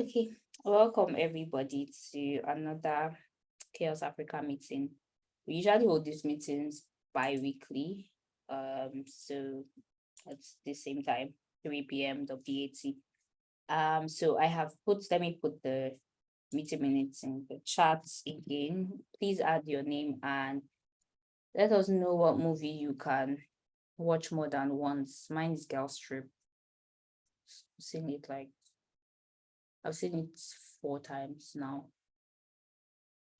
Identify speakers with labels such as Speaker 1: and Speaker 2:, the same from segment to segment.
Speaker 1: Okay, welcome everybody to another CHAOSS Africa meeting. We usually hold these meetings bi-weekly, um, so at the same time, 3 p.m. WAT. Um, so I have put, let me put the meeting minutes in the chat again. Please add your name and let us know what movie you can watch more than once. Mine is Girls Trip. Seen it like I've seen it four times now.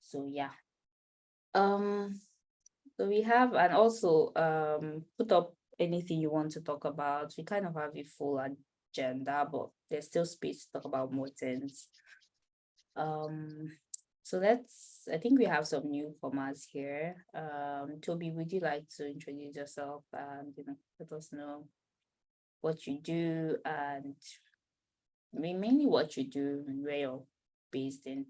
Speaker 1: So yeah. Um, so we have, and also um, put up anything you want to talk about. We kind of have a full agenda, but there's still space to talk about more things. Um, so let's, I think we have some newcomers here. Um, Toby, would you like to introduce yourself and you know, let us know what you do and I mean, mainly what you do and where you're based in.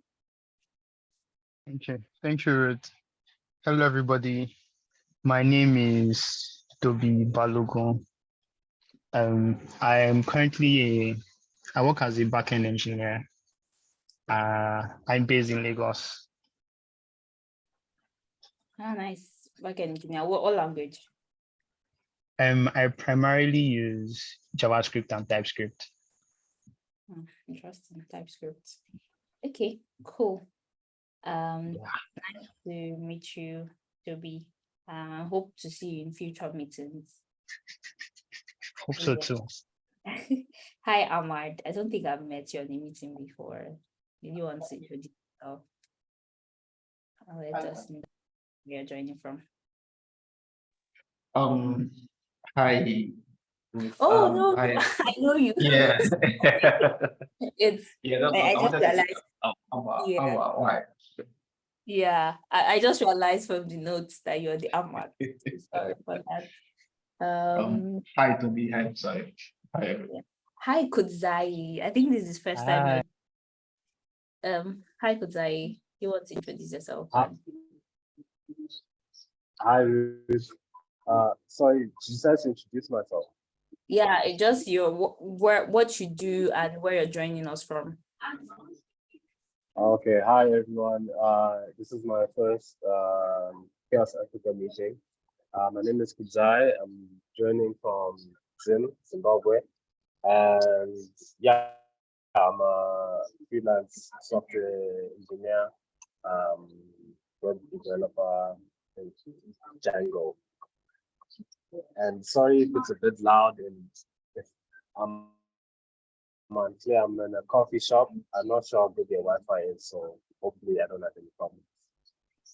Speaker 2: Okay, thank you, Ruth. Hello, everybody. My name is Toby Balogun. Um, I am currently a, I work as a backend engineer. Uh, I'm based in Lagos.
Speaker 1: Ah, nice. Backend engineer. What, what language?
Speaker 2: Um, I primarily use JavaScript and TypeScript.
Speaker 1: Hmm, interesting. TypeScript. Okay, cool. Um,
Speaker 2: Yeah.
Speaker 1: nice to meet you, Toby. Uh, hope to see you in future meetings.
Speaker 2: Hope so too.
Speaker 1: Hi, Ahmad. I don't think I've met you on a meeting before. Did you want to introduce yourself? Uh, Let us know where you're joining from.
Speaker 3: Um, hi.
Speaker 1: Oh,
Speaker 3: um,
Speaker 1: no,
Speaker 3: hi.
Speaker 1: I know you.
Speaker 3: Yeah.
Speaker 1: It's,
Speaker 3: Yeah, that's
Speaker 1: I, I
Speaker 3: what
Speaker 1: just
Speaker 3: to say.
Speaker 1: realized,
Speaker 3: Oh, Awa,
Speaker 1: Yeah.
Speaker 3: Awa, why?
Speaker 1: yeah, I, I just realized from the notes that you're the Ahmad. Sorry for that. Um,
Speaker 3: Hi to be, hi, sorry. Hi, everyone.
Speaker 1: hi, Kudzai. I think this is first time.
Speaker 2: Hi.
Speaker 1: you- Um, hi, Kudzai. You want to introduce yourself?
Speaker 4: Hi. Hi, Ruth. Uh, sorry, she says to introduce myself.
Speaker 1: Yeah, it just your wh- where what you do and where you're joining us from.
Speaker 4: Okay, hi everyone. Uh, this is my first um, CHAOSS Africa meeting. Uh, my name is Kudzai. I'm joining from Zim, Zimbabwe. And yeah, I'm a freelance software engineer, um, web developer in Django. And sorry if it's a bit loud and if I'm unclear, I'm in a coffee shop. I'm not sure how good their Wi-Fi is, so hopefully I don't have any problems.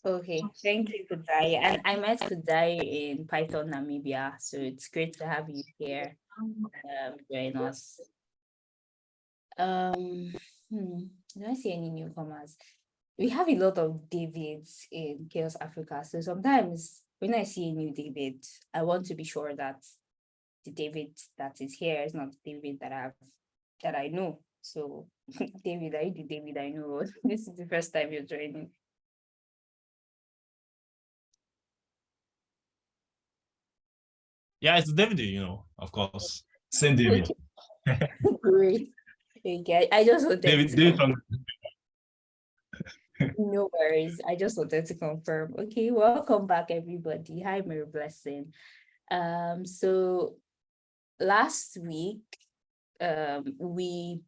Speaker 1: Okay, thank you, Kudzai. And I met Kudzai in PyCon, Namibia, so it's great to have you here. Um, join us. Um, hmm, do I see any newcomers? We have a lot of Davids in CHAOSS Africa, so sometimes when I see a new David, I want to be sure that the David that is here is not the David that I've that I know. So, David, are you the David I know? This is the first time you're joining.
Speaker 5: Yeah, it's David, you know, of course. Same David.
Speaker 1: Great. Okay, I just wanted
Speaker 5: David, David from
Speaker 1: no worries. I just wanted to confirm. Okay, welcome back, everybody. Hi, Mary Blessing. Um, so last week, um, we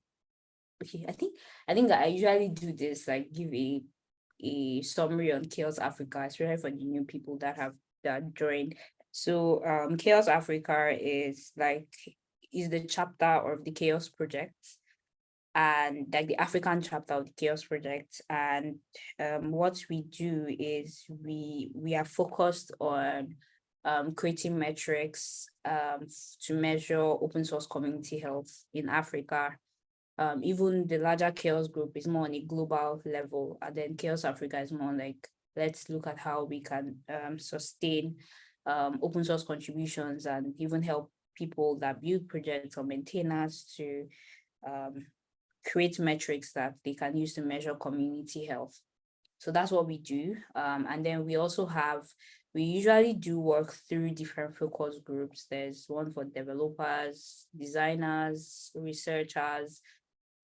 Speaker 1: okay, I think I think I usually do this, like give a a summary on CHAOSS Africa, especially for the new people that have that joined. So um CHAOSS Africa is like is the chapter of the CHAOSS Project and like the African chapter of the CHAOSS Project. And um, what we do is we we are focused on um, creating metrics um, to measure open source community health in Africa. Um, even the larger CHAOSS group is more on a global level, and then CHAOSS Africa is more like let's look at how we can um, sustain um, open source contributions and even help people that build projects or maintainers to um, create metrics that they can use to measure community health. So that's what we do. Um, and then we also have, we usually do work through different focus groups. There's one for developers, designers, researchers,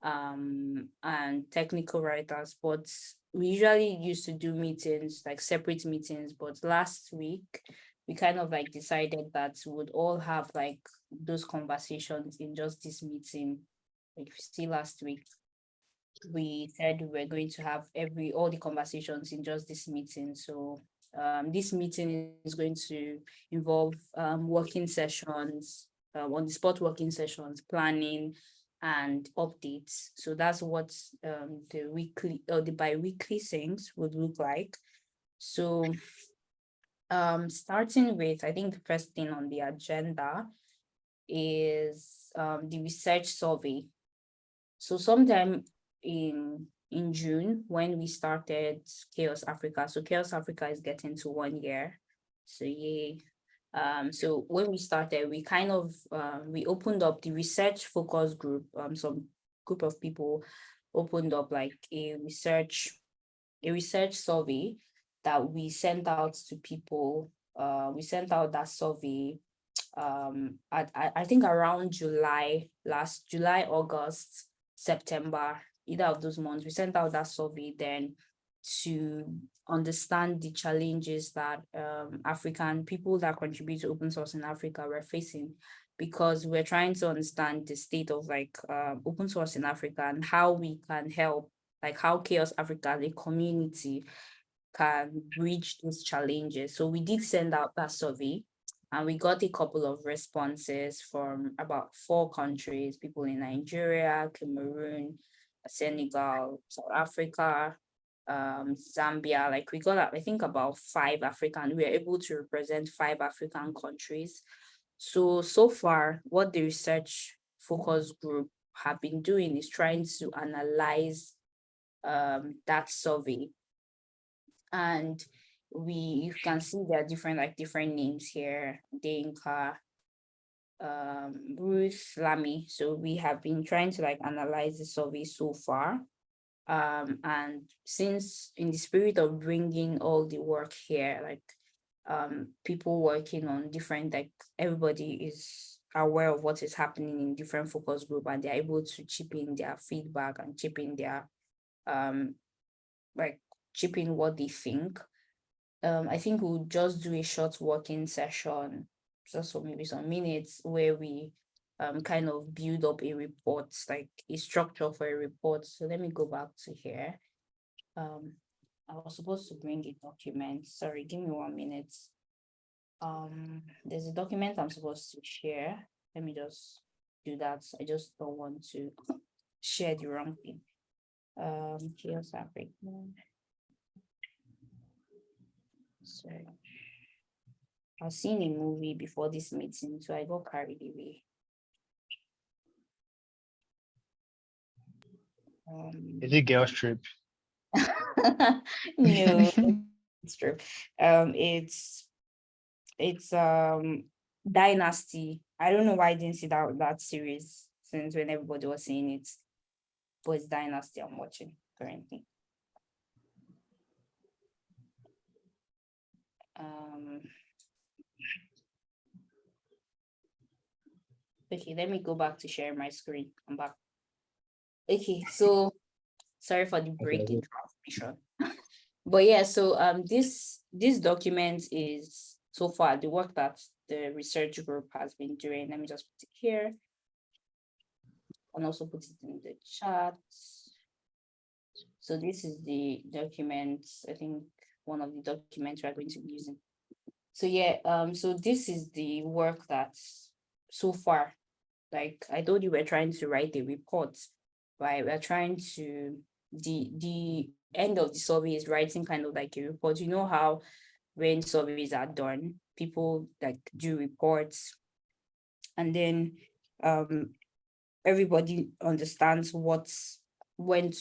Speaker 1: um, and technical writers, but we usually used to do meetings, like separate meetings, but last week, we kind of like decided that we would all have like those conversations in just this meeting. If you see last week, we said we we're going to have every, all the conversations in just this meeting. So um, this meeting is going to involve um, working sessions, uh, on the spot working sessions, planning, and updates. So that's what um, the weekly or the bi-weekly things would look like. So um, starting with, I think the first thing on the agenda is um, the research survey. So sometime in in June when we started CHAOSS Africa. So CHAOSS Africa is getting to one year. So yeah. Um, so when we started, we kind of um, we opened up the research focus group. Um, some group of people opened up like a research a research survey that we sent out to people. Uh, we sent out that survey um, at, I, I think around July, last July, August, September, either of those months, we sent out that survey then to understand the challenges that um, African people that contribute to open source in Africa were facing because we're trying to understand the state of like uh, open source in Africa and how we can help, like how CHAOSS Africa, the community can bridge these challenges. So we did send out that survey and we got a couple of responses from about four countries, people in Nigeria, Cameroon, Senegal, South Africa, um, Zambia, like we got, I think about five African, we were able to represent five African countries. So, so far, what the research focus group have been doing is trying to analyze um, that survey. And we, you can see there are different, like different names here, Denka, um, Ruth Lamy. So we have been trying to like analyze the survey so far. Um, and since in the spirit of bringing all the work here, like um, people working on different, like everybody is aware of what is happening in different focus group and they're able to chip in their feedback and chip in their, um, like chip in what they think. Um, I think we'll just do a short working session just for maybe some minutes where we um, kind of build up a report, like a structure for a report. So let me go back to here. Um, I was supposed to bring a document. Sorry, give me one minute. Um, there's a document I'm supposed to share. Let me just do that. I just don't want to share the wrong thing. Um, CHAOSS Africa. Sorry. I've seen a movie before this meeting, so I got carried away. Um,
Speaker 2: Is it girls trip?
Speaker 1: no, it's true. Um, it's it's um Dynasty. I don't know why I didn't see that that series since when everybody was seeing it, but it's Dynasty I'm watching currently. Um. Okay, let me go back to share my screen. I'm back. Okay, so sorry for the break in transmission. but yeah, so um this this document is so far the work that the research group has been doing. Let me just put it here. And also put it in the chat. So this is the document, I think one of the documents we're going to be using. So yeah, um, so this is the work that so far, like I told you, we're trying to write the report, right? We're trying to, the, the end of the survey is writing kind of like a report. You know how when surveys are done, people like do reports and then um, everybody understands what's went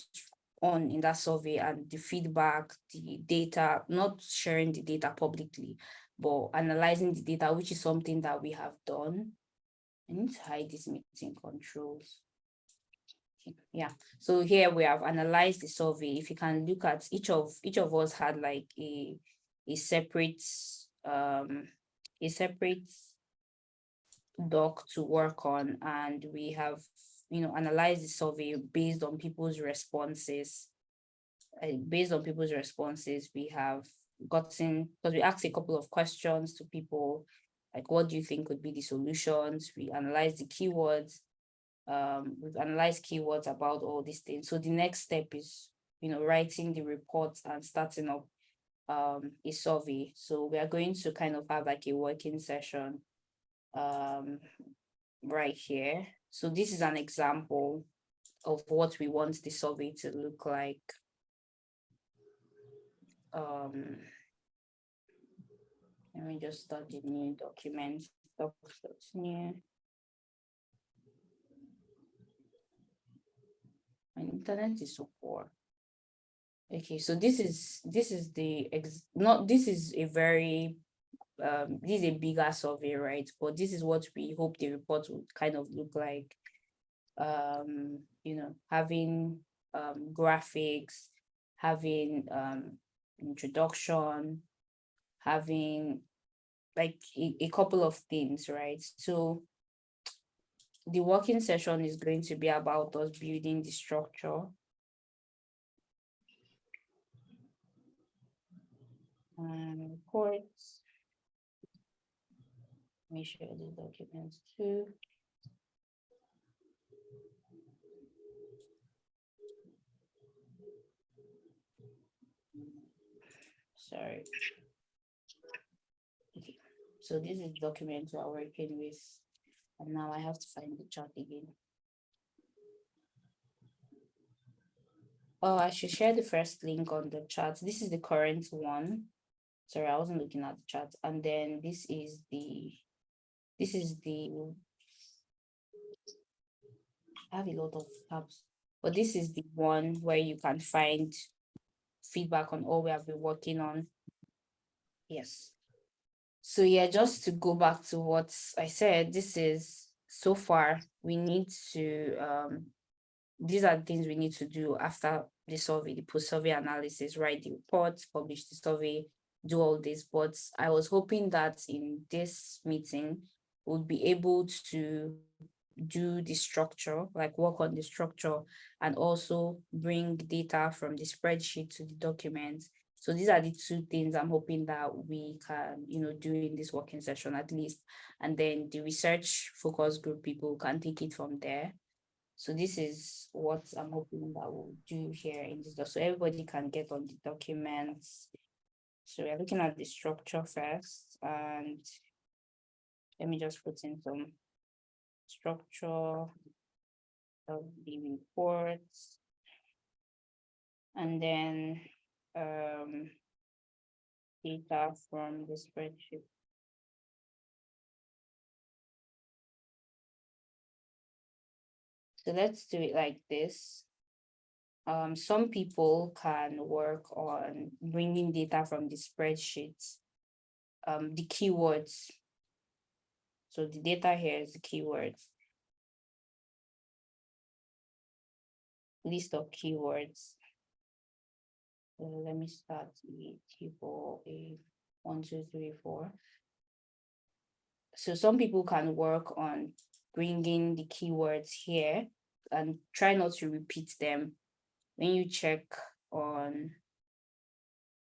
Speaker 1: on in that survey and the feedback, the data, not sharing the data publicly, but analyzing the data, which is something that we have done. I need to hide these meeting controls. Yeah, so here we have analyzed the survey. If you can look at each of each of us had like a a separate um a separate doc to work on and we have you know, analyze the survey based on people's responses. Based on people's responses, we have gotten, because we asked a couple of questions to people, like what do you think would be the solutions? We analyze the keywords. Um, we've analyzed keywords about all these things. So the next step is, you know, writing the reports and starting up um a survey. So we are going to kind of have like a working session um right here. So this is an example of what we want the survey to look like. Um, let me just start the new document. doc new. My internet is so poor. Okay, so this is this is the ex not this is a very um this is a bigger survey, right? But this is what we hope the report would kind of look like. Um, you know, having um graphics, having um introduction, having like a, a couple of things, right? So the working session is going to be about us building the structure. And reports. Me share the documents too. Sorry. Okay, so this is document we're working with, and now I have to find the chart again. Oh, I should share the first link on the chart. This is the current one. Sorry, I wasn't looking at the chart. And then this is the, this is the, I have a lot of tabs, but this is the one where you can find feedback on all we have been working on. Yes. So yeah, just to go back to what I said, this is so far, we need to, um, these are things we need to do after the survey, the post-survey analysis, write the reports, publish the survey, do all this. But I was hoping that in this meeting, we'll be able to do the structure, like work on the structure and also bring data from the spreadsheet to the document. So these are the two things I'm hoping that we can, you know, do in this working session at least. And then the research focus group people can take it from there. So this is what I'm hoping that we'll do here in this, so everybody can get on the documents. So we're looking at the structure first and let me just put in some structure of the reports. And then um data from the spreadsheet. So let's do it like this. Um, some people can work on bringing data from the spreadsheets. Um, the keywords. So the data here is the keywords. List of keywords. So let me start with A, one, two, three, four. So some people can work on bringing the keywords here and try not to repeat them when you check on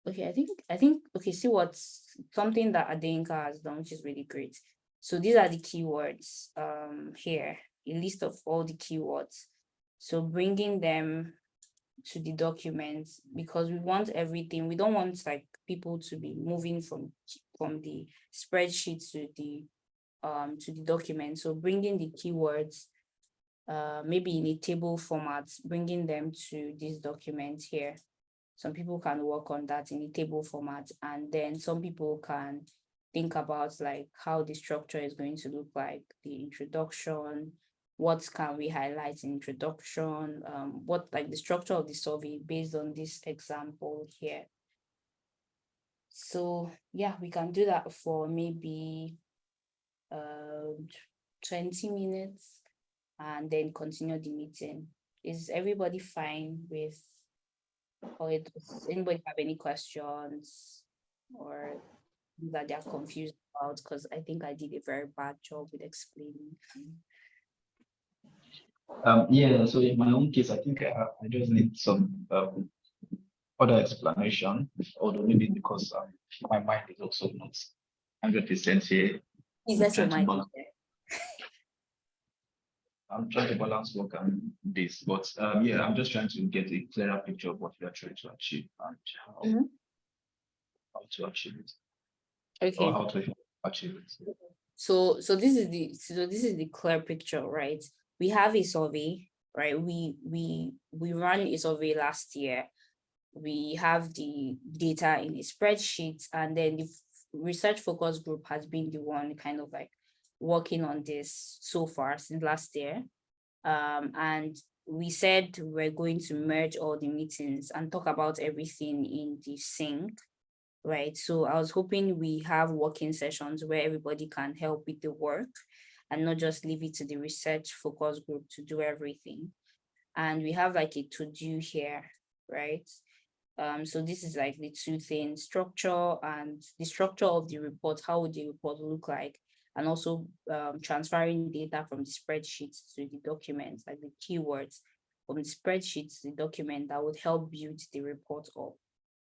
Speaker 1: okay i think i think okay see what's something that Adeyinka has done which is really great so these are the keywords um here a list of all the keywords so bringing them to the documents because we want everything we don't want like people to be moving from from the spreadsheet to the um to the document so bringing the keywords uh, maybe in a table format, bringing them to this document here. Some people can work on that in a table format, and then some people can think about like how the structure is going to look like, the introduction, what can we highlight in introduction, um, what like the structure of the survey based on this example here. So yeah, we can do that for maybe uh, 20 minutes and then continue the meeting. Is everybody fine with, or does anybody have any questions? Or that they're confused about, because I think I did a very bad job with explaining.
Speaker 3: Um, yeah, so in my own case, I think I, I just need some, um, other explanation, although maybe because, um, my mind is also not hundred percent here.
Speaker 1: Is that your mind?
Speaker 3: I'm trying to balance work and this, but, um, yeah, I'm just trying to get a clearer picture of what we are trying to achieve and how,
Speaker 1: Mhm.
Speaker 3: how to achieve it,
Speaker 1: Okay.
Speaker 3: or how to achieve it.
Speaker 1: So, so this is the, so this is the clear picture, right? We have a survey, right? We, we, we ran a survey last year. We have the data in a spreadsheet and then the research focus group has been the one kind of like working on this so far since last year. Um, and we said we're going to merge all the meetings and talk about everything in the sync right? So I was hoping we have working sessions where everybody can help with the work and not just leave it to the research focus group to do everything. And we have like a to-do here, right? Um, so this is like the two things, structure and the structure of the report, how would the report look like? And also um, transferring data from the spreadsheets to the documents, like the keywords from the spreadsheets, to the document that would help build the report up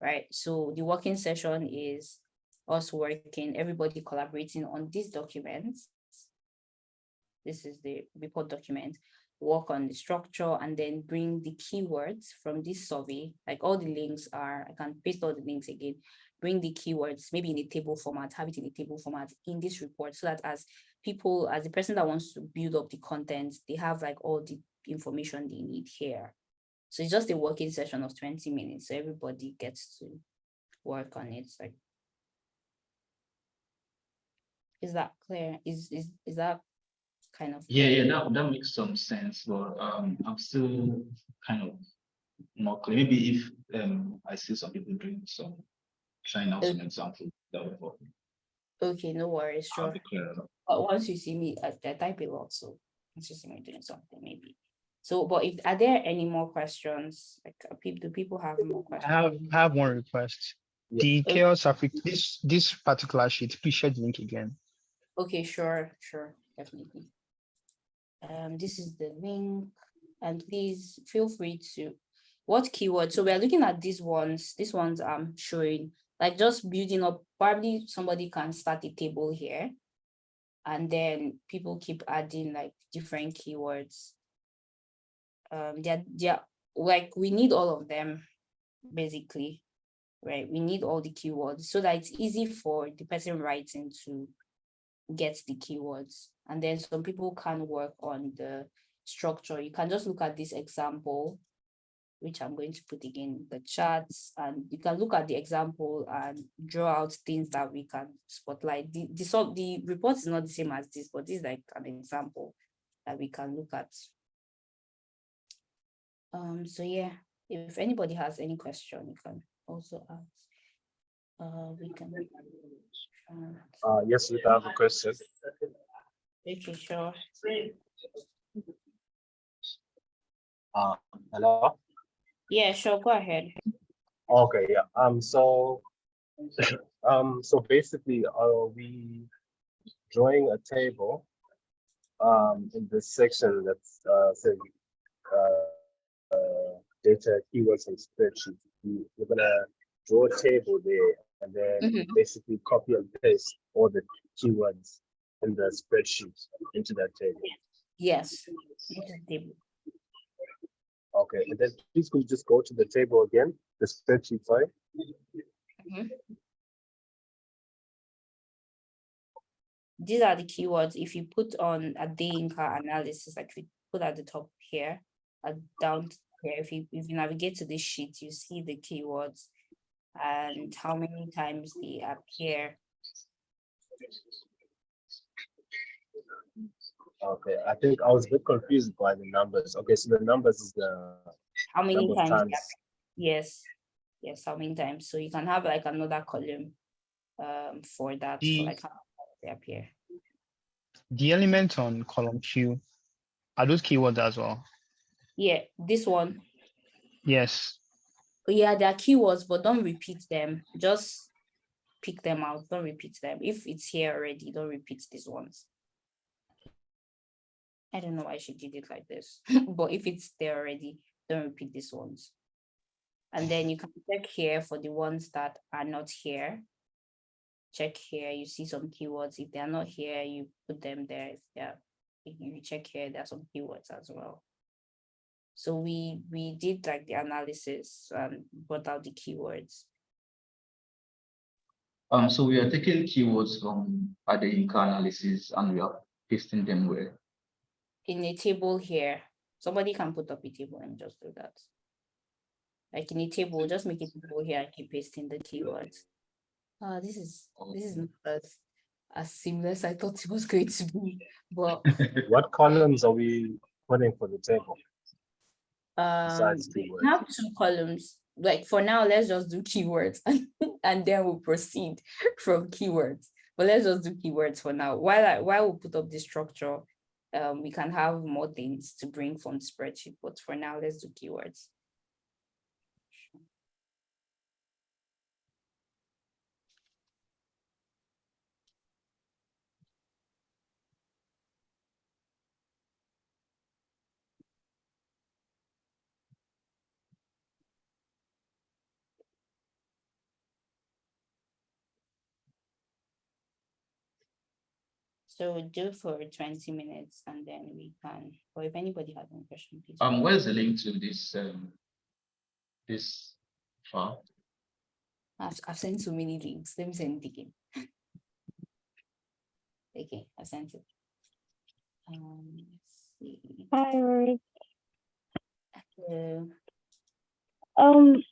Speaker 1: right? So the working session is us working, everybody collaborating on this document. This is the report document, work on the structure and then bring the keywords from this survey, like all the links are, I can paste all the links again, bring the keywords, maybe in a table format, have it in a table format in this report so that as people, as the person that wants to build up the content, they have like all the information they need here. So it's just a working session of 20 minutes. So everybody gets to work on it. Like, is that clear? Is is is that kind of
Speaker 3: Yeah, yeah, that, that makes some sense, but, um, I'm still kind of not clear. Maybe if, um, I see some people doing some, trying out some examples, that would help. me.
Speaker 1: okay? No worries,
Speaker 3: I'll
Speaker 1: sure.
Speaker 3: be clear.
Speaker 1: But once you see me, I, I type a lot, so once you see me doing something, maybe. So, but if are there any more questions? Like, people, do people have more
Speaker 2: I
Speaker 1: questions?
Speaker 2: have, I have one request.
Speaker 4: Yeah.
Speaker 2: The
Speaker 1: Okay.
Speaker 2: CHAOSS Africa, this, this particular sheet, please share the link again.
Speaker 1: Okay, sure, sure, definitely. Um, this is the link, and please feel free to, what keyword? So we are looking at these ones, these ones I'm showing, like just building up, probably somebody can start a table here. And then people keep adding like different keywords. Um, they're, they're, like, we need all of them, basically, right? We need all the keywords so that it's easy for the person writing to get the keywords. And then some people can work on the structure. You can just look at this example, which I'm going to put again in the charts, and you can look at the example and draw out things that we can spotlight. The, the, sub- the report is not the same as this, but this is like an example that we can look at. Um, so yeah, if anybody has any question, you can also ask. Uh, we can. uh,
Speaker 4: Uh, yes, we have a question.
Speaker 1: Okay, sure.
Speaker 4: Uh, hello?
Speaker 1: Yeah, sure, go ahead.
Speaker 4: Okay, yeah, um, so, um, so basically, are we drawing a table? Um, in this section that's, uh, saying, uh, uh, data keywords and spreadsheet, we- we're gonna draw a table there and then
Speaker 1: Mhm.
Speaker 4: basically copy and paste all the keywords in the spreadsheet into that table.
Speaker 1: Yes. into the table.
Speaker 4: Okay, and then please could you just go to the table again, the spreadsheet, sorry?
Speaker 1: These are the keywords. If you put on Adeyinka analysis, like we put at the top here, uh, down here, if you if you navigate to this sheet, you see the keywords and how many times they appear.
Speaker 4: Okay, I think I was a bit confused by the numbers. Okay, so the numbers is the
Speaker 1: How many times?
Speaker 4: times.
Speaker 1: Yes, yes, how many times? So you can have like another column um for that, for
Speaker 2: The-
Speaker 1: like how many they appear.
Speaker 2: The elements on column Q, are those keywords as well?
Speaker 1: Yeah, this one,
Speaker 2: Yes,
Speaker 1: Yeah, there are keywords, but don't repeat them. Just pick them out. Don't repeat them. If it's here already, don't repeat these ones. I don't know why she did it like this, but if it's there already, don't repeat these ones. And then you can check here for the ones that are not here. Check here, you see some keywords. If they are not here, you put them there. If they're, if you check here, there are some keywords as well. So we, we did like the analysis and brought out the keywords.
Speaker 3: Um, so we are taking keywords from Adeyinka analysis and we are pasting them where?
Speaker 1: in a table here, somebody can put up a table and just do that. Like in a table, just make it table here and keep pasting the keywords. Uh, this is, this is not as, as seamless I thought it was going to be, but
Speaker 4: What columns are we putting for the table?
Speaker 1: Um, we have two columns. Like for now, let's just do keywords and, and then we'll proceed from keywords. But let's just do keywords for now. While I, while we put up the structure, um, we can have more things to bring from spreadsheet, but for now, let's do keywords. So do for twenty minutes and then we can, or if anybody has any question, please.
Speaker 3: Um, where's the link to this, um, this file?
Speaker 1: I've, I've sent so many links. Let me send it again. Okay, I sent it. Um, let's see.
Speaker 6: Hi, Rory.
Speaker 1: So,
Speaker 6: Um,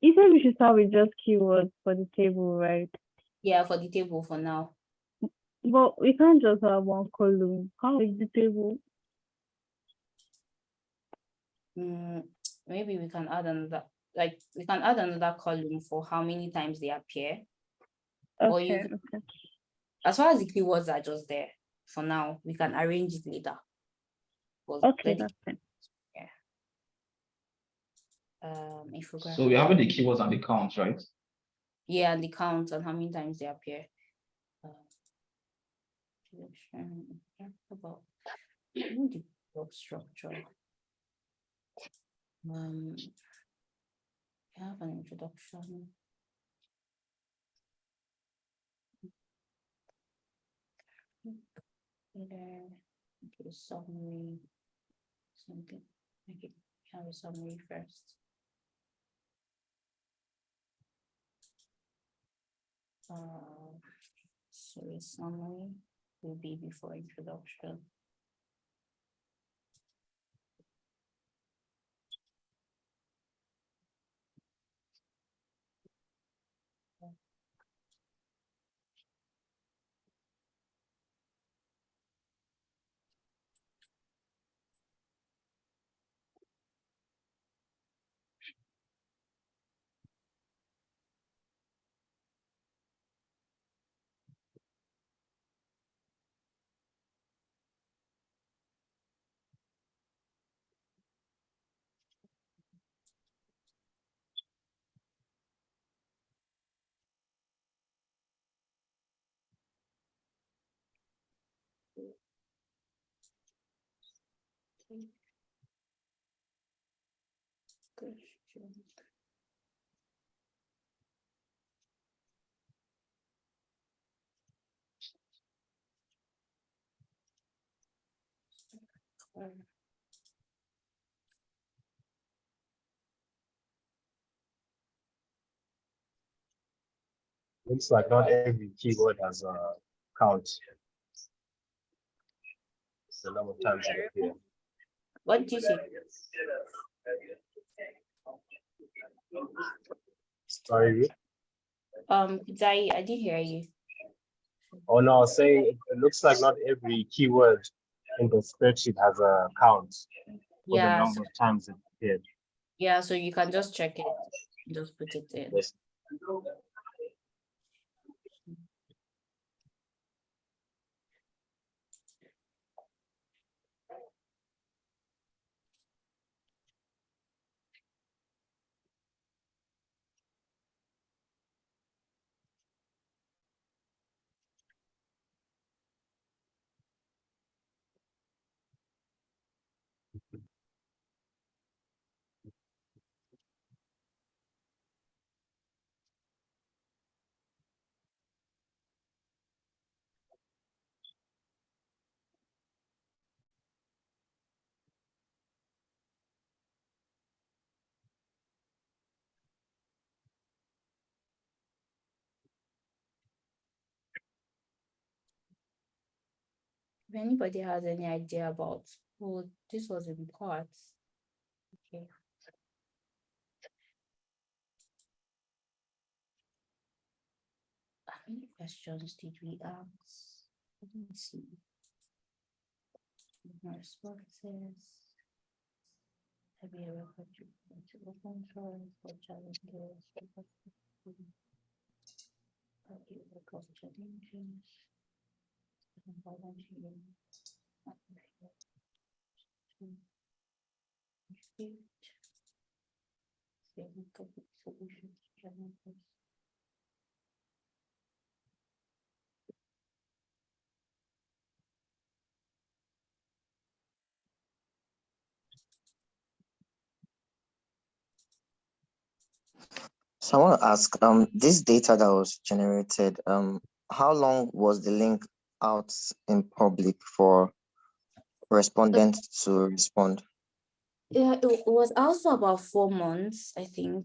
Speaker 6: you said we should start with just keywords for the table, right?
Speaker 1: yeah, for the table for now.
Speaker 6: But we can't just have one column. How is the table?
Speaker 1: Mm, maybe we can add another, like, we can add another column for how many times they appear. Or you
Speaker 6: Okay.
Speaker 1: As far as the keywords are just there, for now, we can arrange it later. But
Speaker 6: Okay,
Speaker 1: let the-
Speaker 6: that's fine.
Speaker 1: Um, infographic.
Speaker 3: So we're having the keywords and the counts, right?
Speaker 1: Yeah, and the count and how many times they appear. Yeah, About job structure. Um, have an introduction. Either, okay, summary, something, okay, have a summary first. Uh, so a summary will be before introduction.
Speaker 4: Looks like not every keyword has a count. The number of times they appear.
Speaker 1: What do you see?
Speaker 4: Sorry,
Speaker 1: Um, could I, did hear you.
Speaker 4: oh no, I was saying it- it looks like not every keyword in the spreadsheet has a count for the
Speaker 1: Yeah,
Speaker 4: number of times it appeared.
Speaker 1: yeah, so you can just check it, just put it in.
Speaker 4: Yes.
Speaker 1: If anybody has any idea about who this was in part. Okay. How many questions did we ask? Let me see. My Responses. Have you ever contributed to open source or challenges? Have you overcome challenges?
Speaker 7: So I want to ask, um, this data that was generated, um, how long was the link out in public for respondents to respond?
Speaker 1: Yeah, it was out for about four months, I think.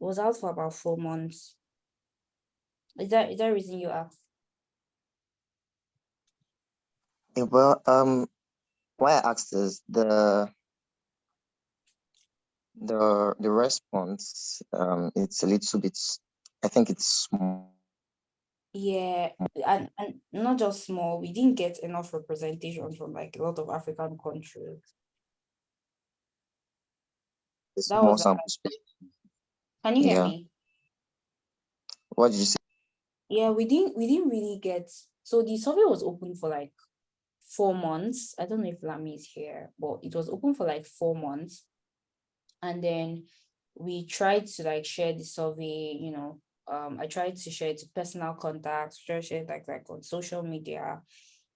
Speaker 1: It was out for about four months. Is that is that reason you asked?
Speaker 7: Eh, Well, um, why I asked is the the the response, um, it's a little bit, I think it's small.
Speaker 1: Yeah, and, and not just small, we didn't get enough representation from like a lot of African countries.
Speaker 7: It's
Speaker 1: That was Can you hear
Speaker 7: Yeah.
Speaker 1: me?
Speaker 7: What did you say?
Speaker 1: Yeah, we didn't we didn't really get so the survey was open for like four months. I don't know if Lami is here, but it was open for like four months. And then we tried to like share the survey, you know. Um, I tried to share it to personal contacts, share it like like on social media.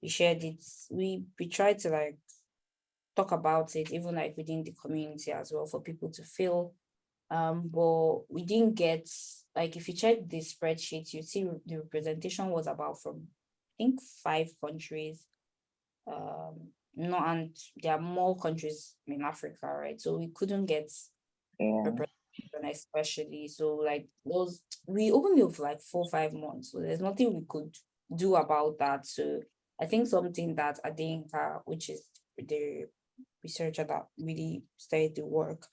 Speaker 1: We shared it, we we tried to like talk about it, even like within the community as well for people to feel um, but we didn't get, like, if you check the spreadsheet, you see the representation was about from, I think, five countries. Um, no, and there are more countries in Africa, right? So we couldn't get
Speaker 7: Yeah.
Speaker 1: Especially, so like those, we opened it for like four, five months, so there's nothing we could do about that, so I think something that Adeyinka, which is the researcher that really started the work,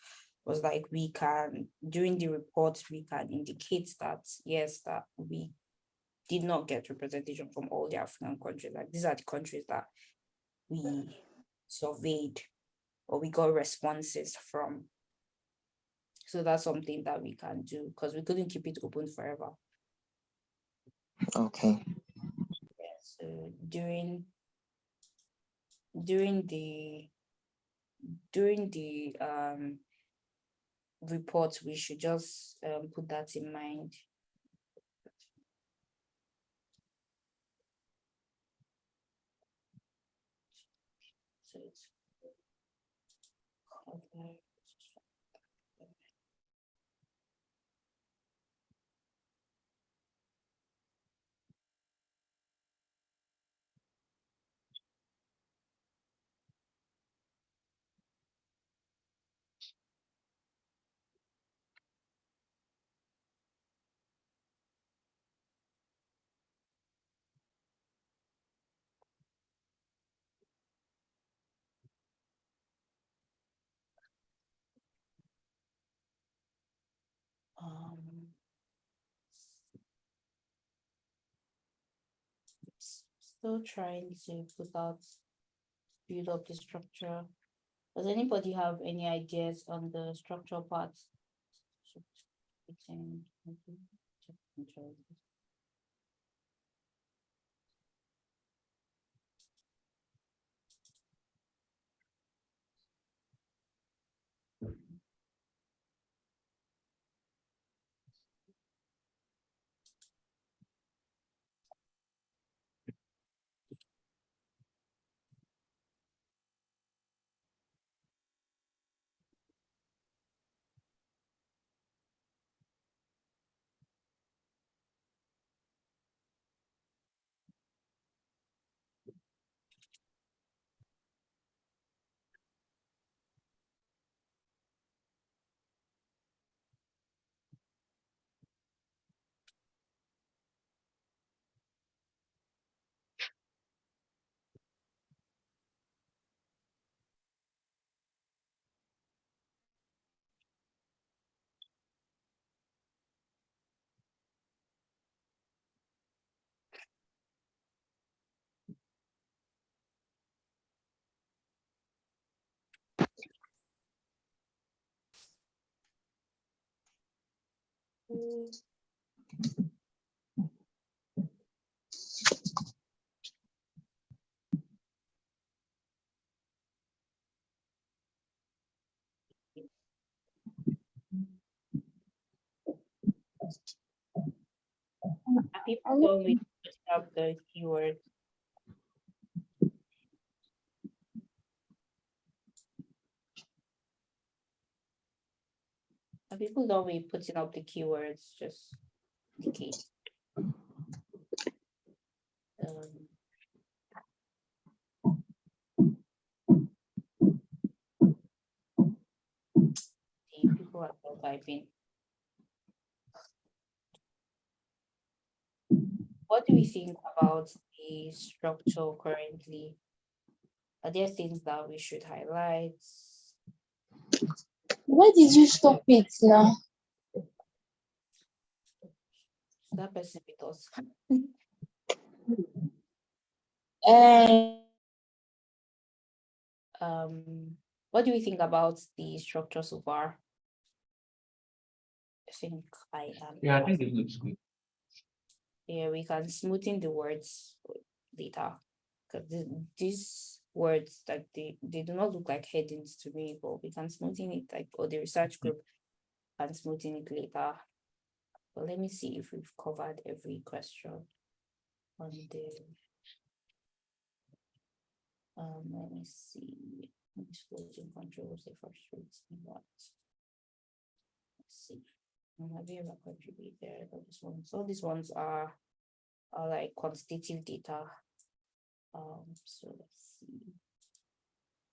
Speaker 1: was like we can during the report we can indicate that yes that we did not get representation from all the African countries. Like these are the countries that we surveyed or we got responses from so that's something that we can do because we couldn't keep it open forever
Speaker 7: Okay.
Speaker 1: yeah, so during during the during the um report, we should just um put that in mind. So it's cover- um s- still trying to put out build up the structure. Does anybody have any ideas on the structural parts? People putting up the keyword? People done with putting up the keywords, just in case? Um, People are still typing. What do we think about the structure currently? Are there things that we should highlight?
Speaker 8: Why did you stop it now?
Speaker 1: That person with us.
Speaker 8: Uh,
Speaker 1: Um, what do we think about the structure so far? I think I am.
Speaker 3: Yeah, I think it looks good.
Speaker 1: Yeah, we can smoothen the words later. Cause these words like they, they do not look like headings to me, but we can smoothen it like, or the research group can smoothen it later. But let me see if we've covered every question on the. Um, let me see, disclosing controls, the first reads in what? Let's see. Have you ever contributed, all these ones, all these ones are, are like quantitative data. Um, so let's see.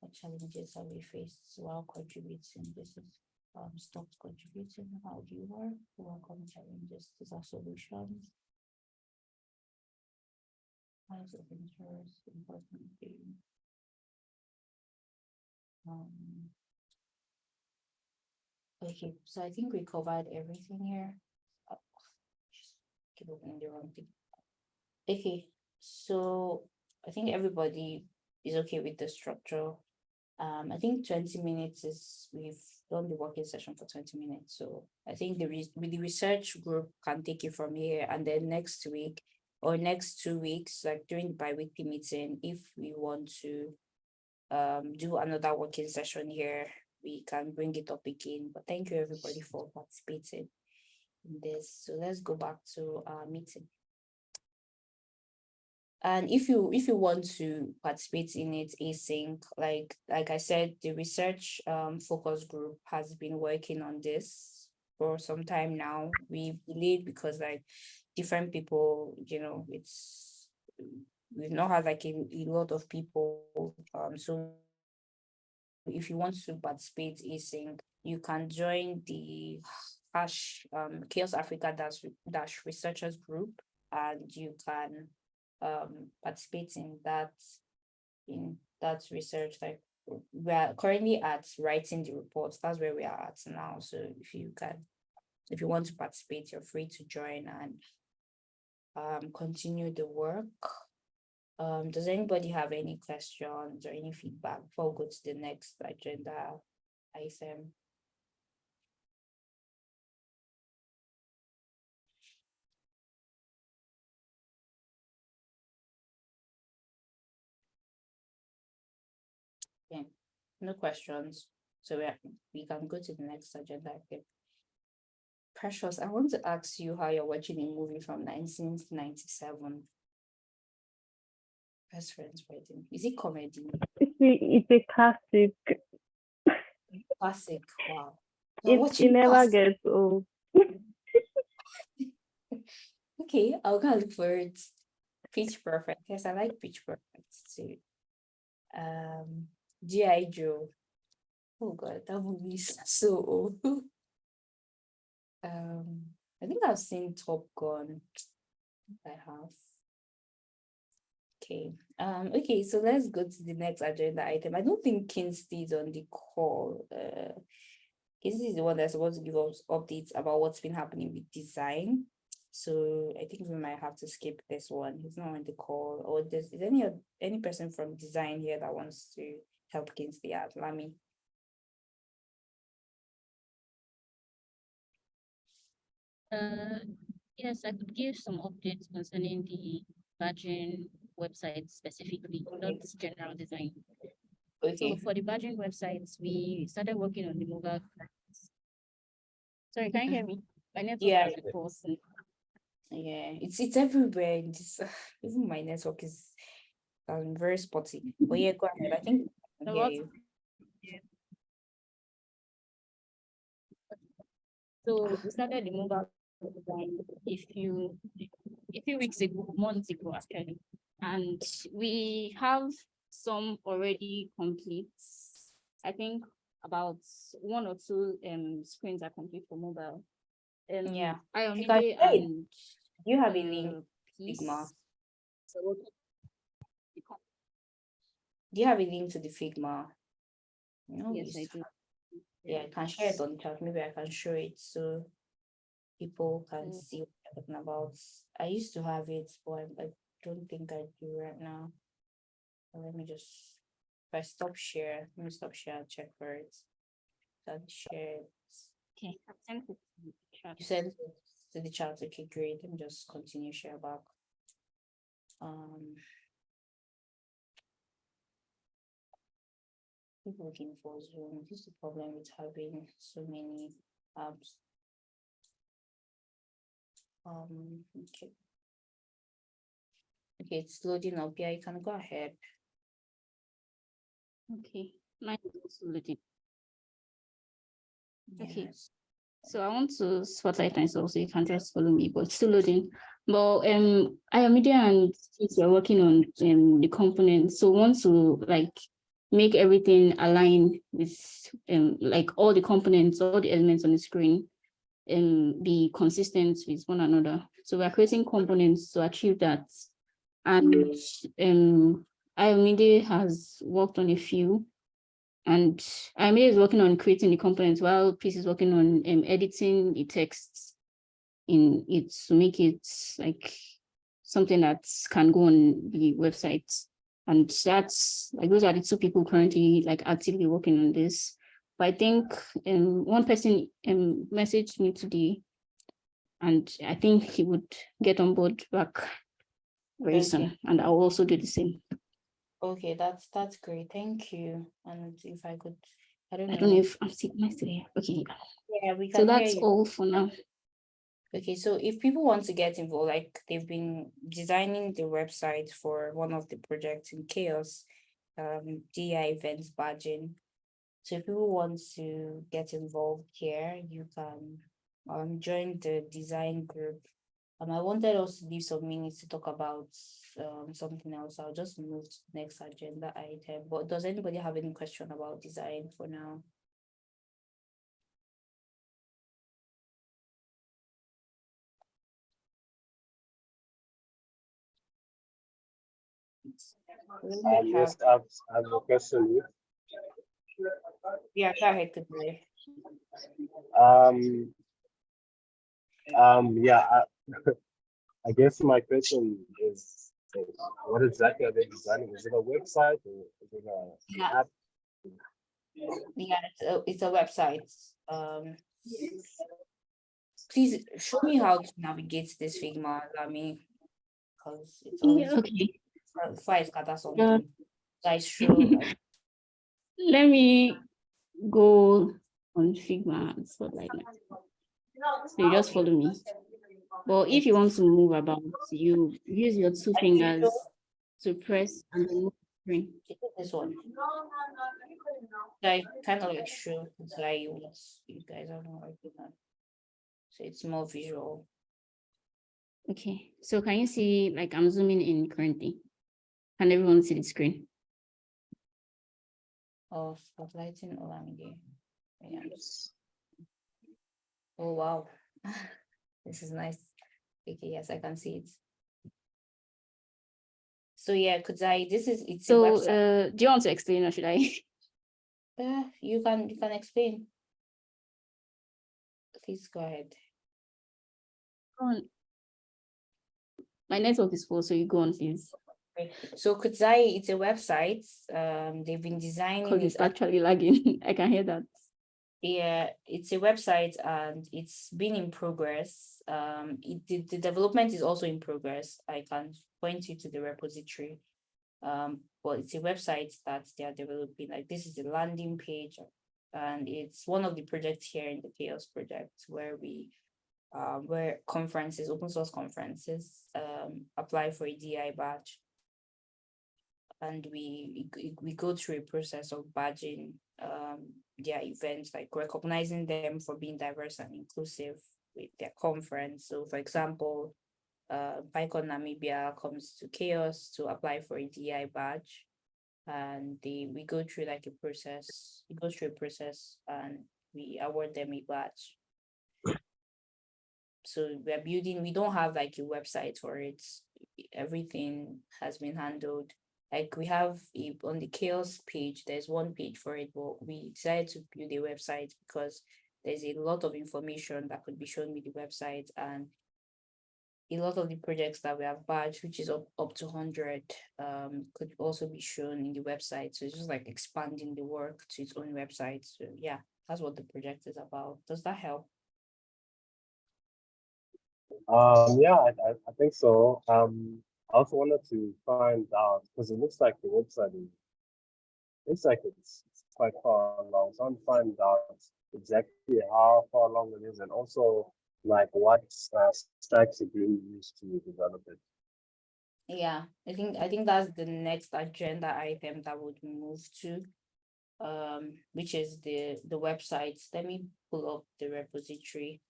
Speaker 1: What challenges have we faced while contributing? This is, um, stopped contributing, how do you work, welcome challenges, these are solutions. Types of interest, important thing. Um. Okay, so I think we covered everything here. Uh, just Keep opening the wrong thing. Okay, so I think everybody is okay with the structure. Um, I think twenty minutes is, we've done the working session for twenty minutes, so I think the re- the research group can take it from here and then next week. Or next two weeks, like during bi-weekly meeting, if we want to. Um, do another working session here, we can bring it up again, but thank you everybody for participating. In this, so let's go back to our meeting. And if you, if you want to participate in it async, like, like I said, the research um focus group has been working on this. For some time now, we delayed because like different people, you know, it's. We've not had like a, a lot of people, um, so. If you want to participate async, you can join the hash um CHAOSS Africa dash dash researchers group and you can um participate in that in that research like we are currently at writing the reports. That's where we are at now. So if you can if you want to participate you're free to join and um continue the work. Um does anybody have any questions or any feedback before we go to the next agenda item Yeah, no questions. So we are, we can go to the next agenda. item. Precious, I want to ask you how you're watching a movie from nineteen ninety-seven. Best friends wedding. Is it comedy?
Speaker 6: It's a, classic.
Speaker 1: Classic. Wow.
Speaker 6: It, it never
Speaker 1: classic.
Speaker 6: gets old.
Speaker 1: Okay, I'll go look for it. Pitch Perfect. Yes, I like Pitch Perfect too. Um, G.I. Joe. Oh God, that movie is so old. Um, I think I've seen Top Gun. I have. Okay, um, okay, so let's go to the next agenda item. I don't think Kinsey is on the call. Uh, Kinsey is the one that's supposed to give us updates about what's been happening with design. So I think we might have to skip this one. He's not on the call. Or there's is any any person from design here that wants to help out? Lami.
Speaker 9: Uh, yes, I could give some updates concerning the badging website specifically, not general design.
Speaker 1: Okay.
Speaker 9: So for the badging websites, we started working on the mobile. clients. Sorry, can you hear me? My network
Speaker 1: Yeah.
Speaker 9: is
Speaker 1: yeah, it's it's everywhere. in This even my network is um very spotty. But yeah, go ahead. I think
Speaker 9: So
Speaker 1: can hear
Speaker 9: what-
Speaker 1: you.
Speaker 9: So we started the mobile design a few, a few weeks ago, months ago actually. And we have some already complete. I think about one or two um screens are complete for mobile. Um,
Speaker 1: Yeah.
Speaker 9: I only and.
Speaker 1: You have a link?
Speaker 9: So
Speaker 1: Do you have a link to the Figma? No,
Speaker 9: Yes, I do.
Speaker 1: Yeah, I can share it on the chat. Maybe I can show it so people can
Speaker 9: Mm.
Speaker 1: see what I'm talking about. I used to have it, but I, don't think I do right now. Let me just, if I stop share, let me stop share and check for it. That share, it.
Speaker 9: Okay, I've sent it to the chat.
Speaker 1: you said to the chat, okay, great. Let me just continue share back. Um. Keep looking for Zoom. This is the problem with having so many apps. Um, okay. Okay, it's loading up. Yeah, you can go ahead.
Speaker 9: Okay, mine is also loading. Okay.
Speaker 1: Yes.
Speaker 9: So I want to spotlight myself so you can just follow me, but it's still loading. But um, I am Media and since we're working on um the component, so we want to like make everything align with um like all the components, all the elements on the screen and be consistent with one another. So we're creating components to achieve that. And um Media has worked on a few. And Amir is working on creating the components while Peace is working on um, editing the texts in it to make it like something that can go on the website. And that's like those are the two people currently like actively working on this. But I think um, one person um, messaged me today and I think he would get on board back very
Speaker 1: Okay.
Speaker 9: soon. And I'll also do the same.
Speaker 1: Okay, that's that's great. Thank you. And if I could, I don't
Speaker 9: I
Speaker 1: know.
Speaker 9: don't know if I'm am I? Okay,
Speaker 1: Yeah, we
Speaker 9: so
Speaker 1: can hear
Speaker 9: that's all for now.
Speaker 1: Okay, so if people want to get involved, like they've been designing the website for one of the projects in CHAOSS, um, DI events badging. So if people want to get involved here, you can um join the design group. Um, I wanted us to leave some minutes to talk about um something else. I'll just move to the next agenda item. But does anybody have any question about design for now? Let
Speaker 4: Um, yes, I've, I have a question.
Speaker 1: Yeah, go ahead, Kudzai.
Speaker 4: Um, um, yeah, I, I guess my question is, is what exactly are they designing? Is it a website or is it a
Speaker 1: Yeah.
Speaker 4: app?
Speaker 1: Yeah, it's a, it's a website. Um. Please show me how to navigate this Figma, Lami. Cause it's
Speaker 9: Yeah,
Speaker 1: always,
Speaker 9: okay.
Speaker 1: I scatter something. Guys, show,
Speaker 9: Let me go on Figma and like, now. So you just follow me. But if you want to move about, you use your two fingers to press and then move screen.
Speaker 1: this one. Like, kind of like show, it's like you you guys are not working on. So it's more visual.
Speaker 9: Okay, so can you see, like I'm zooming in currently? Can everyone see the screen?
Speaker 1: of spotlighting Olamide. Yeah. Oh, wow. This is nice. Okay, yes, I can see it. So yeah, Kudzai, this is, it's
Speaker 9: So uh, do you want to explain or should I?
Speaker 1: Uh, you can, you can explain. Please go ahead.
Speaker 9: Go on. My network is full, so you go on, please.
Speaker 1: So Kudzai, it's a website. Um, they've been designing.
Speaker 9: Because
Speaker 1: it
Speaker 9: it's actually lagging. I can hear that.
Speaker 1: Yeah, it's a website and it's been in progress. Um, it, the, the development is also in progress. I can point you to the repository. Um, but it's a website that they are developing. Like this is the landing page. And it's one of the projects here in the CHAOSS project where we um, where conferences, open source conferences, um, apply for a DI badge. And we, we go through a process of badging um, their events, like recognizing them for being diverse and inclusive with their conference. So for example, uh, PyCon Namibia comes to CHAOSS to apply for a DI badge. And they we go through like a process, we go through a process and we award them a badge. So we're building, we don't have like a website for it. Everything has been handled. Like we have a, on the CHAOSS page, there's one page for it, but we decided to build a website because there's a lot of information that could be shown with the website and a lot of the projects that we have badged, which is up, up to 100, um, could also be shown in the website. So it's just like expanding the work to its own website. So yeah, that's what the project is about. Does that help?
Speaker 4: Um, yeah, I, I, think so. Um, I also wanted to find out because it looks like the website is looks like it's, it's quite far along. So I want to find out exactly how far along it is and also like what uh, stacks are being used to develop it.
Speaker 1: Yeah, I think I think that's the next agenda item that would move to. Um, which is the the website. Let me pull up the repository.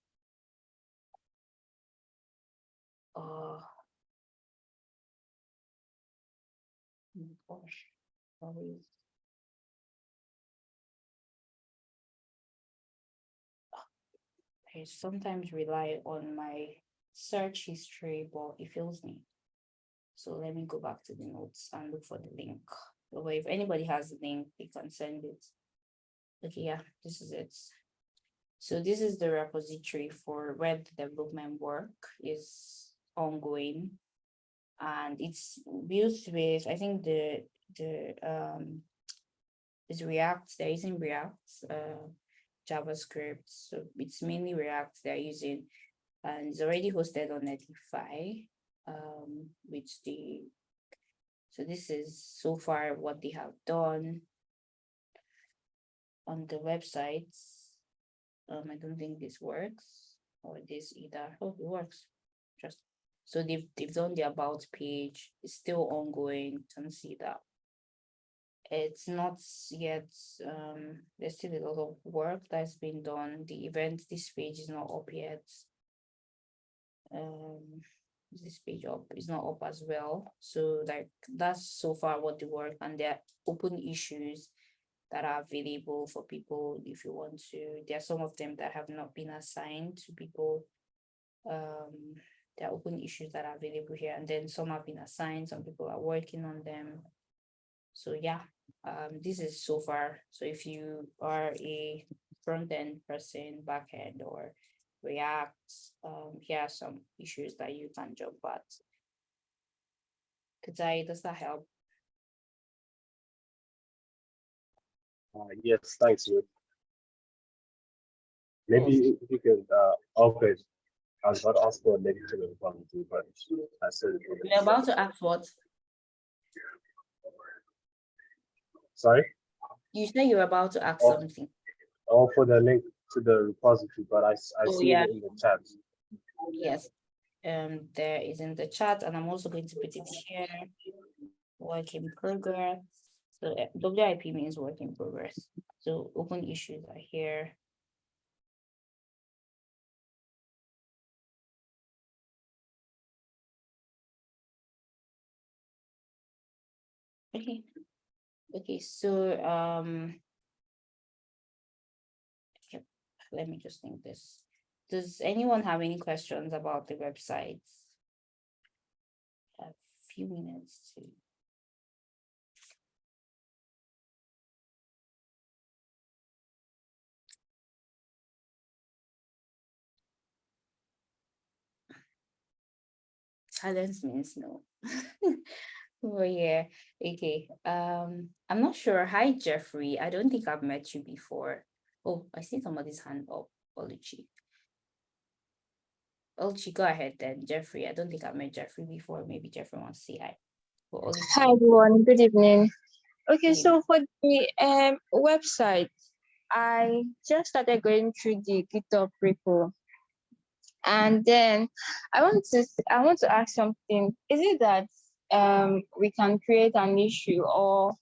Speaker 1: Uh, gosh, always. I sometimes rely on my search history, but it fails me. So let me go back to the notes and look for the link. Or if anybody has the link, they can send it. Okay, yeah, this is it. So this is the repository for web development work is ongoing. And it's built with, I think the the um is React, they're using React, uh JavaScript. So it's mainly React they're using and it's already hosted on Netlify um, with the, so this is so far what they have done on the websites. Um, I don't think this works or this either. Oh, it works. So they've they've done the about page. It's still ongoing. Can see that. It's not yet um there's still a lot of work that's been done. The event this page is not up yet. Um this page up is not up as well. So like that's so far what the work and there are open issues that are available for people if you want to. There are some of them that have not been assigned to people. Um there are open issues that are available here and then some have been assigned some people are working on them so yeah um, this is so far. So if you are a front end person, back end or React, um, here are some issues that you can jump at. Kudzai, does that help?
Speaker 4: Uh, yes, thanks, Maybe if you could, uh, okay. I was about to ask for a negative equality, but I said it.
Speaker 1: We're about to ask what?
Speaker 4: Sorry?
Speaker 1: You say you're about to ask
Speaker 4: Oh.
Speaker 1: something.
Speaker 4: Oh, for the link to the repository, but I
Speaker 1: Oh,
Speaker 4: see
Speaker 1: yeah.
Speaker 4: it in the chat.
Speaker 1: Yes. Um, there is in the chat, and I'm also going to put it here. Work in progress. So uh, WIP means work in progress. So open issues are here. Okay. Okay, so um. Let me just think this. Does anyone have any questions about the websites? A few minutes to. Silence means no. Oh, yeah, okay, um, I'm not sure. Hi, Jeffrey. I don't think I've met you before. Oh, I see somebody's hand up, Oluchi. Oluchi, go ahead then, Jeffrey. I don't think I've met Jeffrey before. Maybe Jeffrey wants to say hi.
Speaker 8: Hi everyone, good evening. Okay, so for the um website, I just started going through the GitHub repo. And then I want to I want to ask something. Is it that um we can create an issue or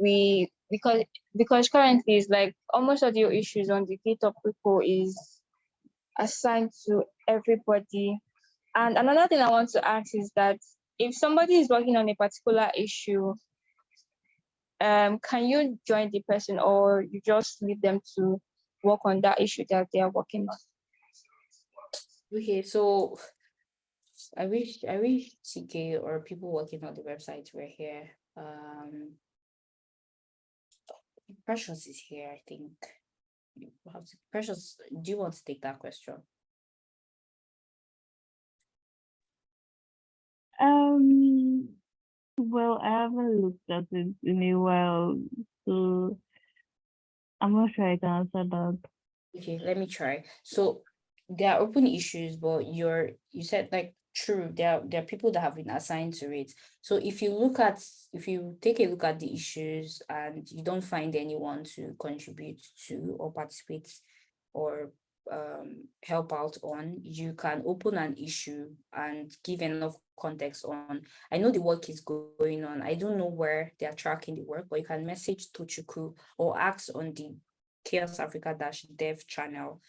Speaker 8: we because because currently it's like almost all your issues on the GitHub repo is assigned to everybody. And another thing I want to ask is that if somebody is working on a particular issue, um, can you join the person or you just leave them to work on that issue that they are working on?
Speaker 1: Okay, so I wish I wish TK or people working on the website were here. Um Precious is here, I think. You have to- Precious, do you want to take that question?
Speaker 6: Um, well, I haven't looked at it in a while, so I'm not sure I can answer that.
Speaker 1: Okay, let me try. So there are open issues, but you're you said like true, there are there are people that have been assigned to it. So if you look at if you take a look at the issues and you don't find anyone to contribute to or participate or um help out on, you can open an issue and give enough context on. I know the work is going on. I don't know where they are tracking the work, but you can message Tochukwu or ask on the CHAOSS Africa dash dev channel.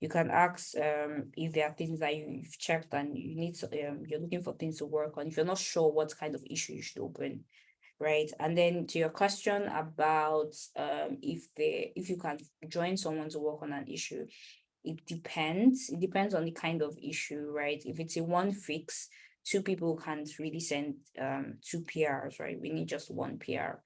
Speaker 1: You can ask um if there are things that you- you've checked and you need to um you're looking for things to work on. If you're not sure what kind of issue you should open, right? And then to your question about um if they if you can join someone to work on an issue, it depends. It depends on the kind of issue, right? If it's a one fix, two people can't really send um two PRs, right? We need just one PR.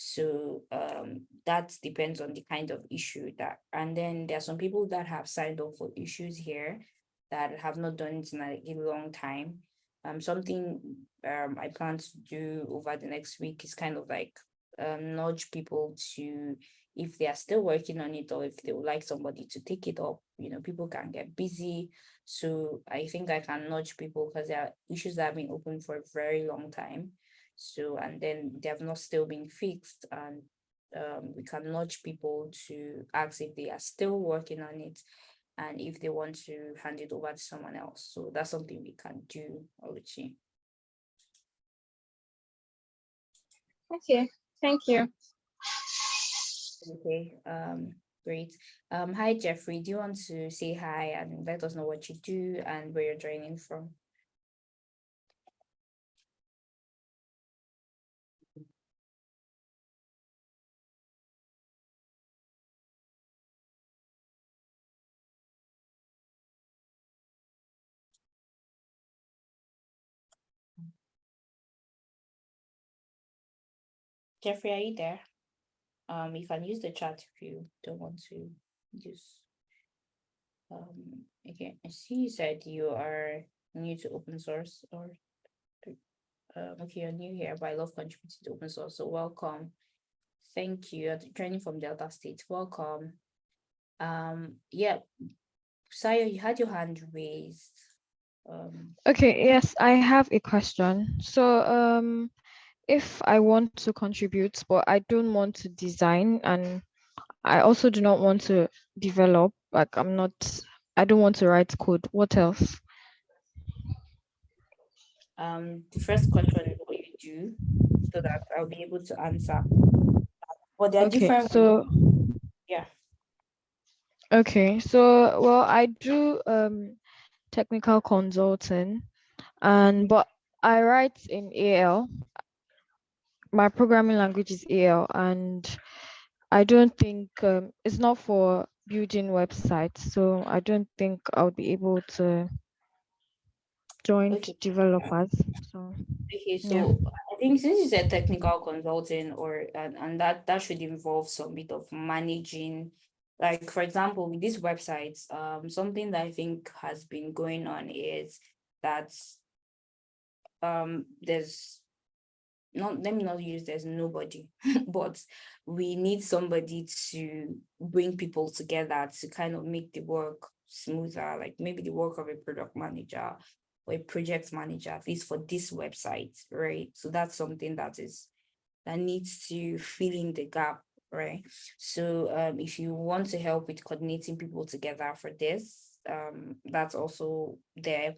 Speaker 1: So um that depends on the kind of issue that, and then there are some people that have signed up for issues here that have not done it in a, a long time. Um, something um I plan to do over the next week is kind of like um nudge people to if they are still working on it or if they would like somebody to take it up, you know, people can get busy. So I think I can nudge people because there are issues that have been open for a very long time. So, and then they have not still been fixed and um, we can nudge people to ask if they are still working on it and if they want to hand it over to someone else. So that's something we can do, Oluchi.
Speaker 8: Okay, thank you.
Speaker 1: Okay, um, great. Um, hi Jeffrey, do you want to say hi and let us know what you do and where you're joining from? Jeffrey, are you there? Um, you can use the chat if you don't want to use. Um, okay, I see you said you are new to open source or. Uh, okay, you're new here, but I love contributing to open source, so welcome. Thank you, you're joining from Delta State, welcome. Um, yeah, Sayo, you had your hand raised. Um,
Speaker 10: Okay, yes, I have a question. So, um, if I want to contribute, but I don't want to design and I also do not want to develop, like I'm not, I don't want to write code, what else?
Speaker 1: um, the first question is what you do, so that I'll be able to answer. But there are
Speaker 10: Okay,
Speaker 1: different.
Speaker 10: so,
Speaker 1: Yeah.
Speaker 10: okay, so, well, I do um technical consulting and, but I write in AL. My programming language is AL and I don't think um, it's not for building websites, so I don't think I'll be able to join
Speaker 1: Okay.
Speaker 10: developers. So
Speaker 1: Okay,
Speaker 10: Yeah.
Speaker 1: so I think since you said technical consulting or and, and that that should involve some bit of managing, like for example, with these websites, um, something that I think has been going on is that um there's not let me not use there's nobody, but we need somebody to bring people together to kind of make the work smoother, like maybe the work of a product manager or a project manager, at least for this website, right? So that's something that is that needs to fill in the gap, right? So um, if you want to help with coordinating people together for this, um, that's also there.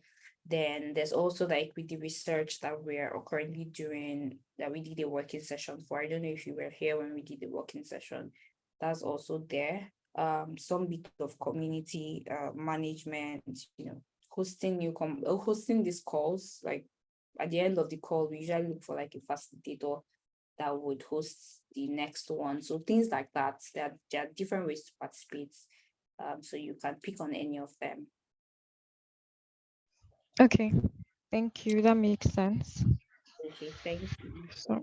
Speaker 1: Then there's also the equity research that we're currently doing that we did a working session for. I don't know if you were here when we did the working session. That's also there. Um, some bit of community uh, management, you know, hosting new com uh, hosting these calls. Like at the end of the call, we usually look for like a facilitator that would host the next one. So things like that. There, there are different ways to participate. Um, so you can pick on any of them.
Speaker 10: Okay, thank you. That makes sense.
Speaker 1: Okay, thank you.
Speaker 10: So,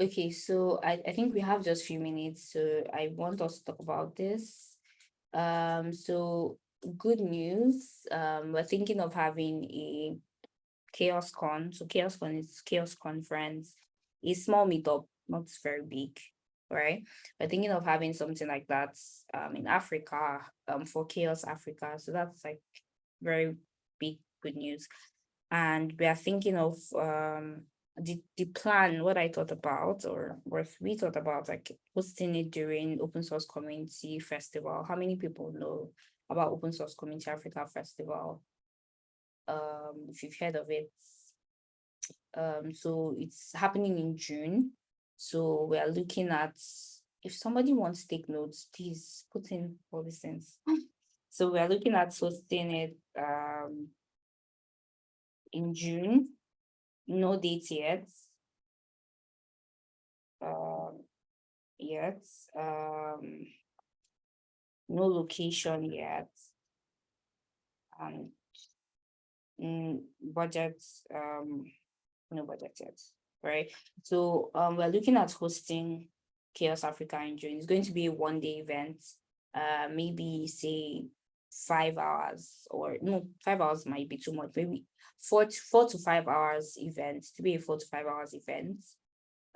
Speaker 1: Okay, so I, I think we have just a few minutes, so I want us to talk about this. Um, so good news, um, we're thinking of having a CHAOSS Con. So CHAOSS Con is CHAOSS Conference, a small meetup, not very big, right? We're thinking of having something like that um, in Africa, um, for CHAOSS Africa. So that's like very good news. And we are thinking of um, the, the plan, what I thought about, or what we thought about, like hosting it during Open Source Community Festival. How many people know about Open Source Community Africa Festival? Um, if you've heard of it. Um, so it's happening in June. So we are looking at, if somebody wants to take notes, please put in all these things. So we are looking at hosting it um, in June no date yet. Um, yet, um, no location yet. And mm, budget, um, no budget yet, right? So um, we're looking at hosting Chaos Africa in June. It's going to be a one day event, uh, maybe say five hours or no, five hours might be too much, maybe four to four to five hours event to be a four to five hours event.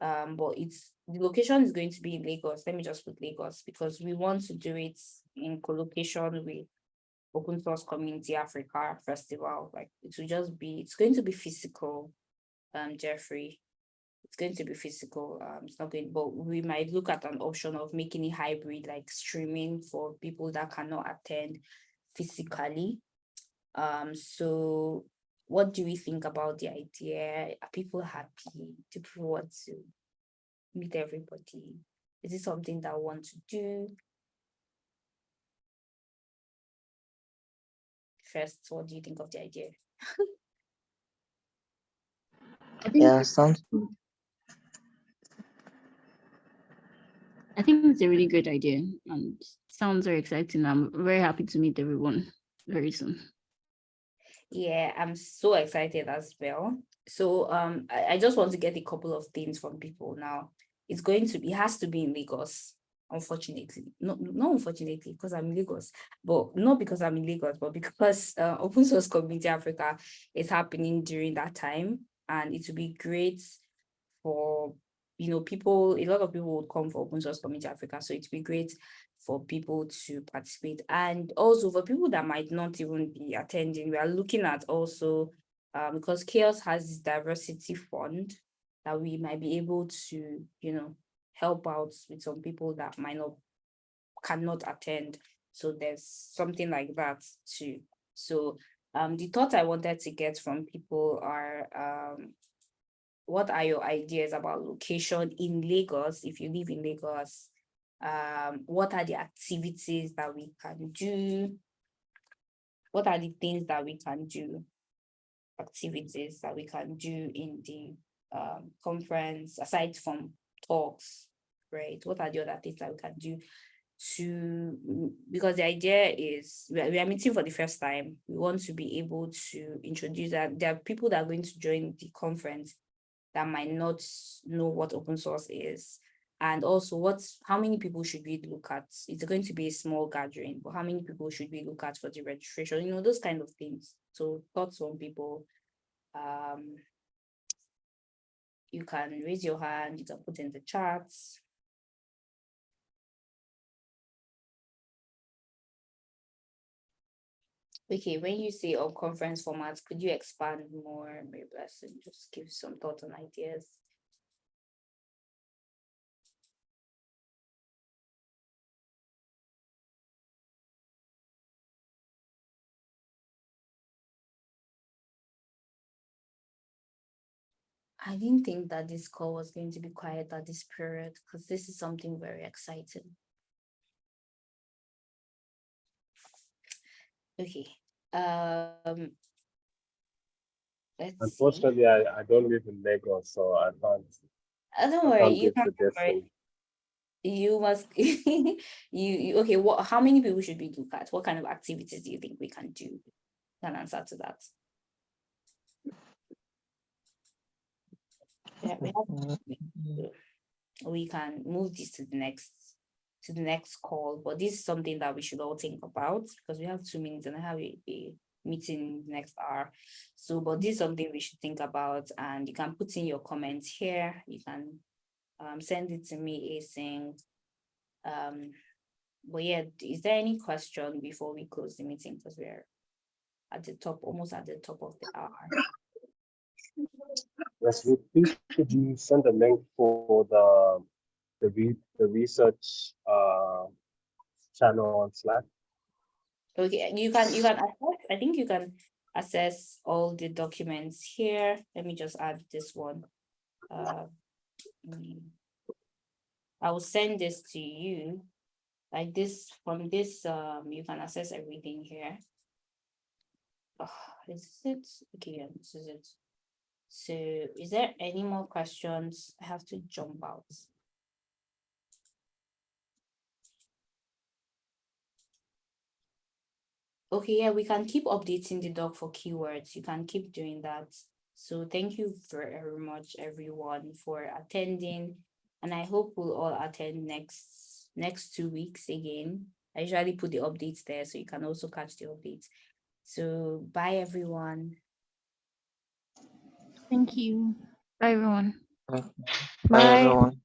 Speaker 1: Um, but it's the location is going to be in Lagos. Let me just put Lagos because we want to do it in co-location with Open Source Community Africa Festival. Like it will just be, it's going to be physical, um, Jeffrey. It's going to be physical. Um, it's not going, but we might look at an option of making it hybrid, like streaming for people that cannot attend physically. Um, so what do we think about the idea? Are people happy? Do people want to meet everybody? Is it something that I want to do? First, what do you think of the idea?
Speaker 9: I think,
Speaker 7: Yeah, sounds good.
Speaker 9: I think it's a really great idea and sounds very exciting. I'm very happy to meet everyone very soon.
Speaker 1: Yeah, I'm so excited as well. So um, I, I just want to get a couple of things from people now. It's going to be, it has to be in Lagos, unfortunately. No, not unfortunately, because I'm in Lagos, but not because I'm in Lagos, but because uh, Open Source Community Africa is happening during that time. And it would be great for, you know, people, a lot of people would come for Open Source Community Africa. So it'd be great for people to participate. And also for people that might not even be attending, we are looking at also, um, because CHAOSS has this diversity fund that we might be able to, you know, help out with some people that might not, cannot attend. So there's something like that too. So um, the thoughts I wanted to get from people are, um, what are your ideas about location in Lagos, if you live in Lagos? Um, what are the activities that we can do? What are the things that we can do? Activities that we can do in the um, conference, aside from talks, right? What are the other things that we can do to, because the idea is we are, we are meeting for the first time. We want to be able to introduce that there are people that are going to join the conference that might not know what open source is and also what's how many people should we look at it's going to be a small gathering but how many people should we look at for the registration you know those kind of things so thoughts on people um you can raise your hand, you can put in the chats. Okay, when you say all conference formats, could you expand more, Mary Blessing, just give some thoughts and ideas? I didn't think that this call was going to be quiet at this period because this is something very exciting. Okay, um. Let's see.
Speaker 4: Unfortunately, I, I don't live in Lagos, so I can't.
Speaker 1: Uh, don't worry,
Speaker 4: can't
Speaker 1: you can't worry. You must, you, you, okay, what, how many people should we look at? What kind of activities do you think we can do? Can answer to that. Yeah, we have we can move this to the next to the next call but this is something that we should all think about because we have two minutes and i have a, a meeting next hour. So but this is something we should think about and you can put in your comments here. You can um, send it to me async. Um but yeah is there any question before we close the meeting? Because we're at the top almost at the top of the hour
Speaker 4: Yes, please could you send a link for the the re, the research uh channel on Slack?
Speaker 1: Okay, you can, you can, access- I think you can access all the documents here. Let me just add this one. Uh, I will send this to you. Like this, from this, um, you can access everything here. Oh, is it? Okay, yeah, this is it. So is there any more questions? I have to jump out. Okay, yeah, we can keep updating the doc for keywords. You can keep doing that. So thank you very much, everyone, for attending. And I hope we'll all attend next next two weeks again. I usually put the updates there so you can also catch the updates. So bye, everyone.
Speaker 9: Thank you. Bye, everyone.
Speaker 7: Bye,
Speaker 10: Bye.
Speaker 7: everyone.